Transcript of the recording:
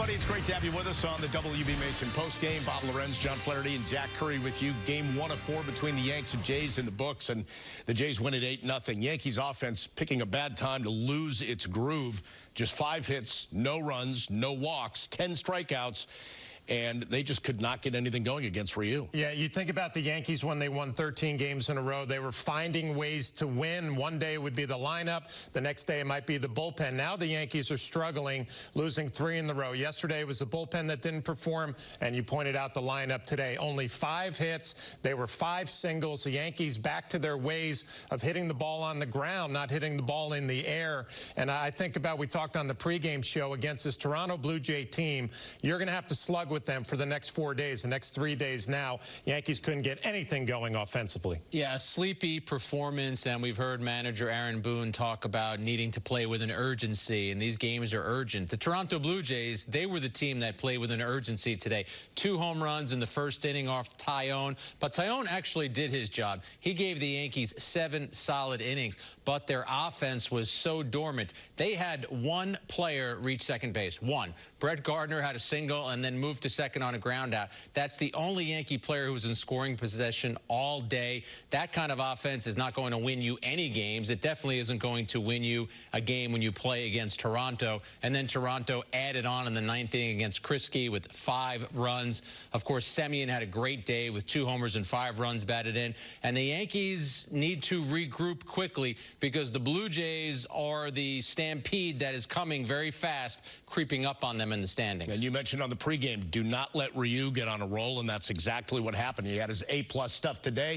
everybody. It's great to have you with us on the WB Mason postgame. Bob Lorenz, John Flaherty, and Jack Curry with you. Game one of four between the Yanks and Jays in the books, and the Jays win at 8-0. Yankees offense picking a bad time to lose its groove. Just five hits, no runs, no walks, 10 strikeouts and they just could not get anything going against Ryu. Yeah, you think about the Yankees when they won 13 games in a row. They were finding ways to win. One day it would be the lineup. The next day it might be the bullpen. Now the Yankees are struggling, losing three in the row. Yesterday it was the bullpen that didn't perform, and you pointed out the lineup today. Only five hits. They were five singles. The Yankees back to their ways of hitting the ball on the ground, not hitting the ball in the air. And I think about, we talked on the pregame show against this Toronto Blue Jay team, you're going to have to slug with with them for the next four days, the next three days now. Yankees couldn't get anything going offensively. Yeah, sleepy performance, and we've heard manager Aaron Boone talk about needing to play with an urgency, and these games are urgent. The Toronto Blue Jays, they were the team that played with an urgency today. Two home runs in the first inning off Taillon, but Taillon actually did his job. He gave the Yankees seven solid innings, but their offense was so dormant. They had one player reach second base, one. Brett Gardner had a single and then moved to second on a ground out. That's the only Yankee player who was in scoring possession all day. That kind of offense is not going to win you any games. It definitely isn't going to win you a game when you play against Toronto. And then Toronto added on in the ninth inning against Kriske with five runs. Of course, Semien had a great day with two homers and five runs batted in. And the Yankees need to regroup quickly because the Blue Jays are the stampede that is coming very fast, creeping up on them in the standings. And you mentioned on the pregame, do not let Ryu get on a roll, and that's exactly what happened. He had his A-plus stuff today.